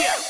Check.